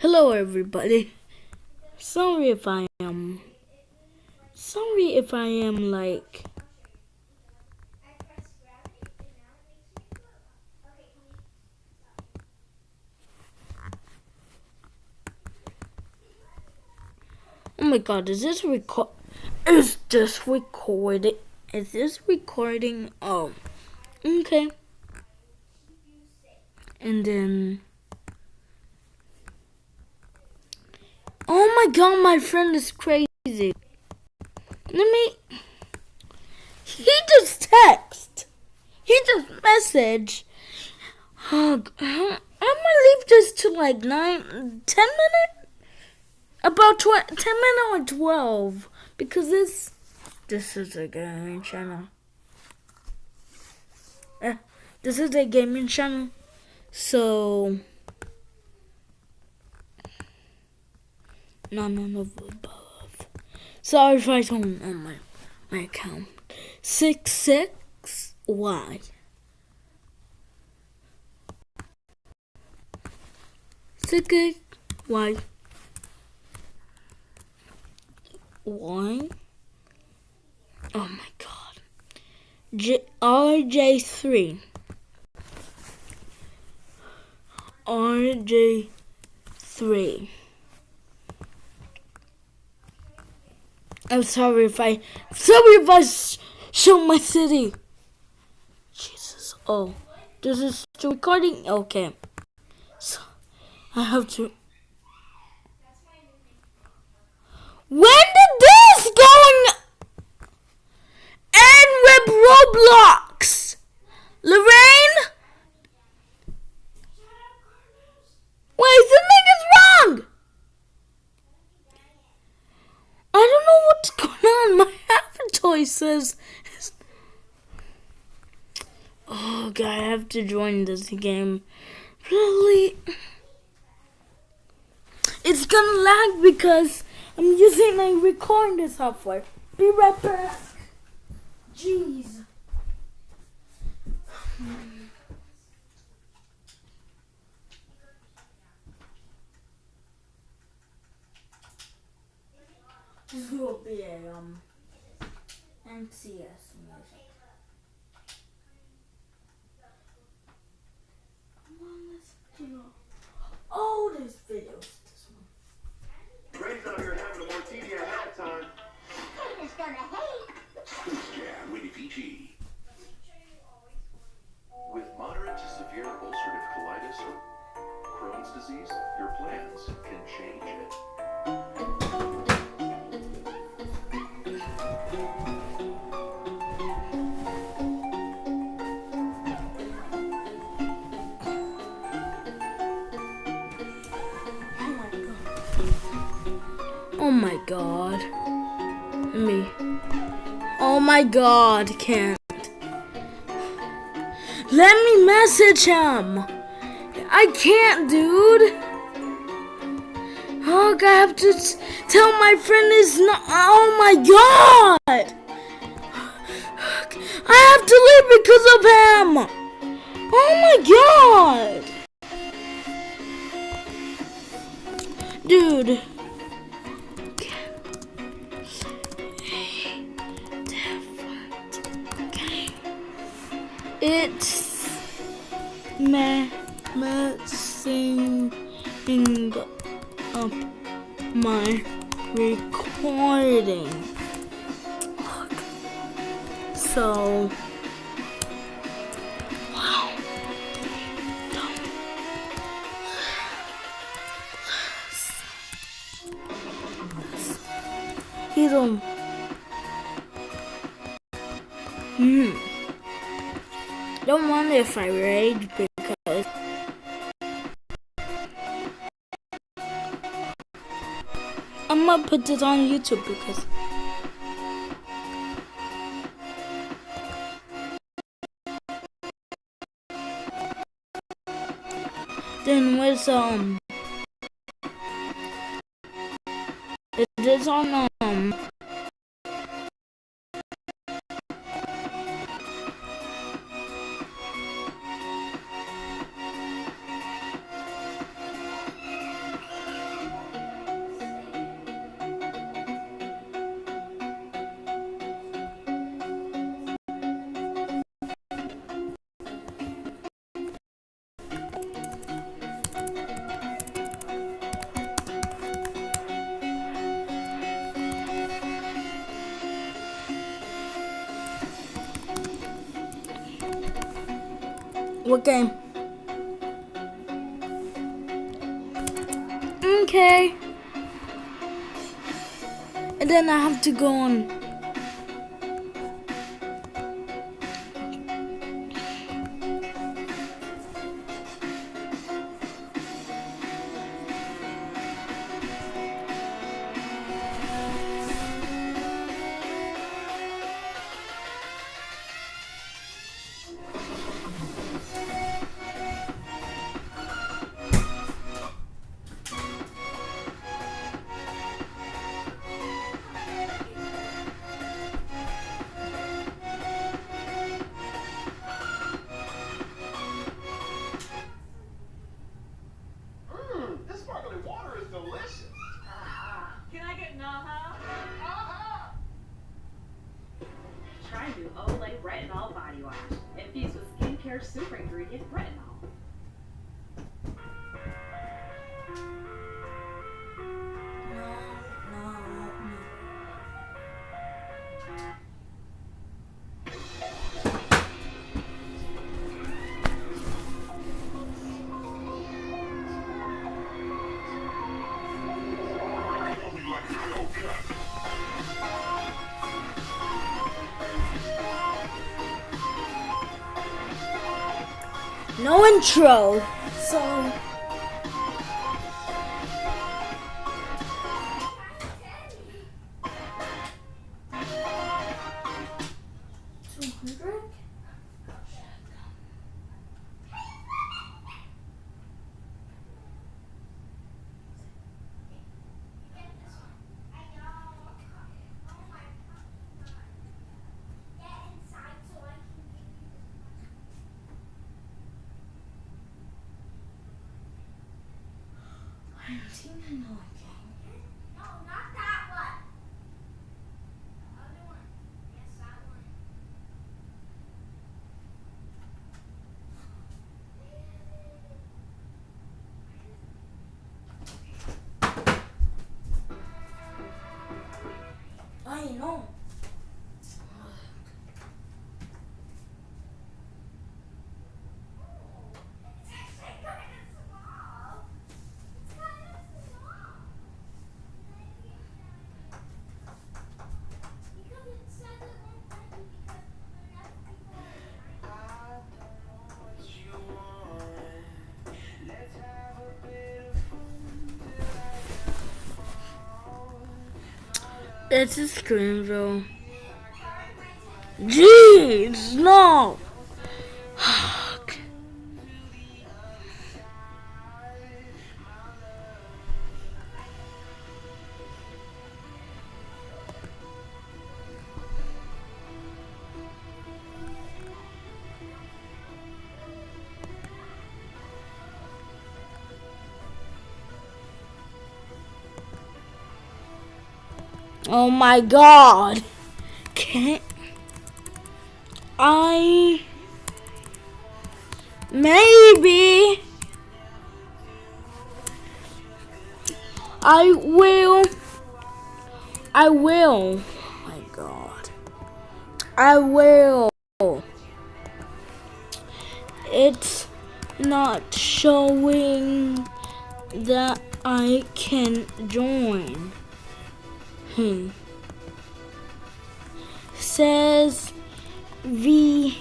Hello, everybody. Sorry if I am. Sorry if I am like. Oh my god, is this record? Is this recording? Is this recording? Oh, okay. And then. Oh my god, my friend is crazy. Let me. He just text. He just message. Oh, I'm gonna leave this to like nine, ten minutes. About tw- ten minutes or twelve, because this this is a gaming channel. Eh, this is a gaming channel, so. none of the above. Sorry if I don't on my, my account. 66Y. Six, six, y. Y. Oh my god. J RJ3. RJ3. I'm sorry if I, sorry if I sh show my city. Jesus. Oh, this is still recording. Okay. So I have to. When did this going end with Roblox? Lorraine? Wait, something is wrong. I don't know what's going on. My avatar says. Oh god, I have to join this game. Really? It's gonna lag because I'm using a recording software. Be right back. Jeez. This will be a um NCS music. Come on, listen to your oldest videos. This one. Out here having a martini at gonna hate. With moderate to severe ulcerative colitis or Crohn's disease, your plans can change it. Oh my god. Me. Oh my god, can't. Let me message him. I can't, dude. Oh, I have to tell my friend is not. Oh my god. I have to leave because of him. Oh my god. Dude. It's me messing up my recording. So, On. Hmm. Don't wonder if I rage because I'm gonna put this on YouTube because then with um is on um home. What game? Okay. And then I have to go on. Olay Retinol Body Wash. Infused with skincare super ingredient retinol. No intro. So. I think I know a game. It's a Screenville. Jeez, no. Oh my god. Can't I? Maybe. I will. I will. Oh my god. I will. It's not showing that I can join Hmm. Says V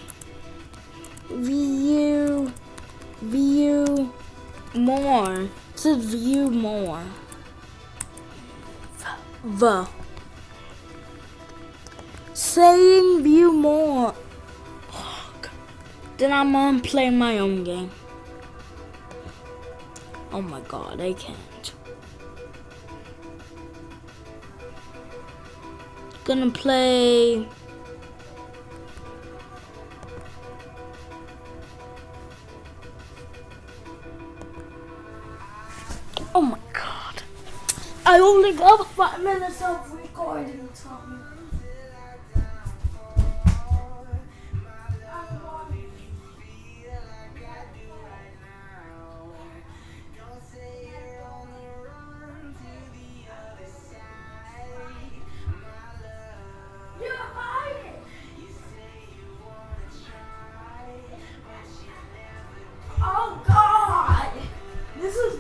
view view more. Says view more. V. Saying view more. Then I'm on playing my own game. Oh my god, I can't. Gonna play Oh my god. I only got five minutes of recording time.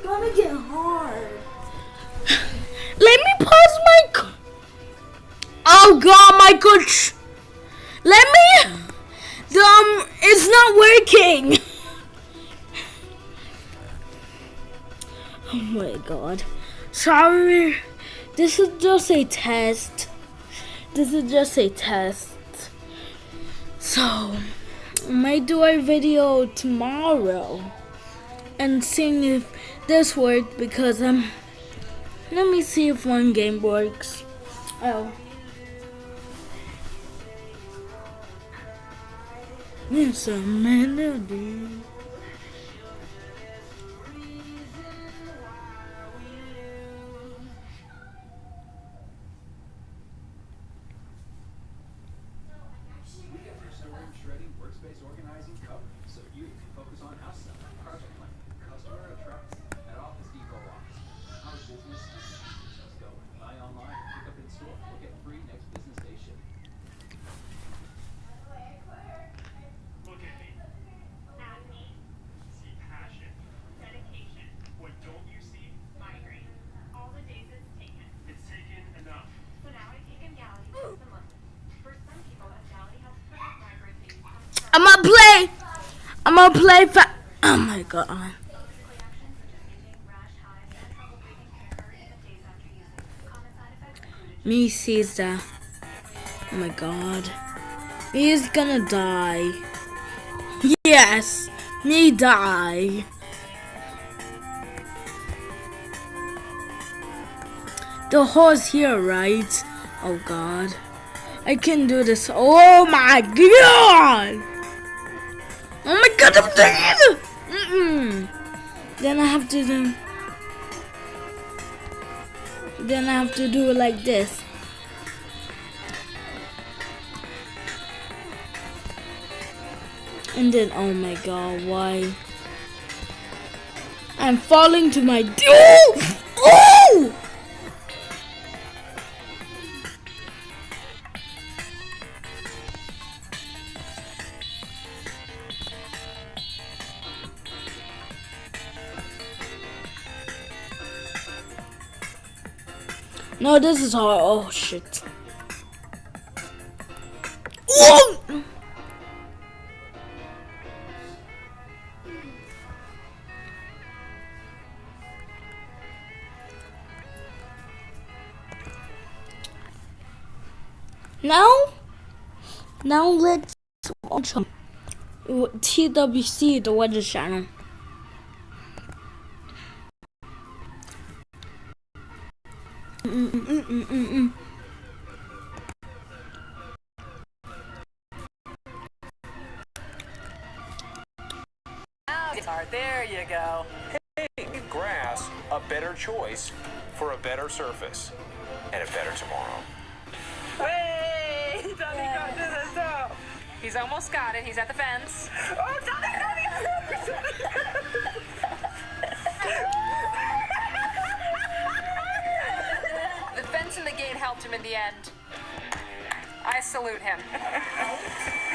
Hard. Let me pause my. Oh god, my coach. Let me. Um, it's not working. Oh my god. Sorry. This is just a test. This is just a test. So, I might do a video tomorrow and seeing if this worked because um let me see if one game works. Oh. It's a melody. I'm gonna play. I'm gonna play. Fa- oh my god. Me Caesar. Oh my god. He's gonna die. Yes. Me die. The horse here, right? Oh god. I can do this. Oh my god! Oh my god, I'm dead! Mm-mm. Then I have to do. Then I have to do it like this. And then, oh my god, why? I'm falling to my. Oh! Oh! No, this is hard. Oh shit. Now, now let's watch TWC, the weather channel. Guitar, there you go. Give grass a better choice for a better surface and a better tomorrow. Hey, Tommy got this though. He's almost got it. He's at the fence. Oh, Tommy, Tommy, The fence and the gate helped him in the end. I salute him.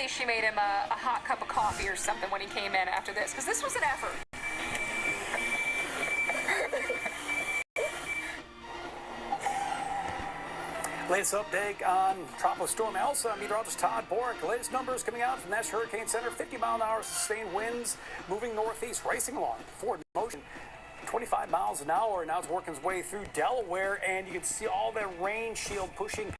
Hopefully, she made him a, a hot cup of coffee or something when he came in after this, because this was an effort. Latest update on Tropical Storm Elsa. Meteorologist Todd Bork. Latest numbers coming out from National Hurricane Center. 50 mile an hour sustained winds moving northeast, racing along. Forward motion. 25 miles an hour. Now it's working its way through Delaware, and you can see all that rain shield pushing